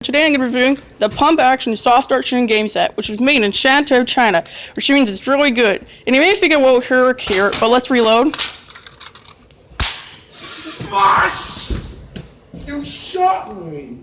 Today I'm going to be reviewing the Pump Action soft-action Shooting Game Set, which was made in Shantou, China, which means it's really good. And you may think it won't work here, but let's reload. Gosh! You shot me!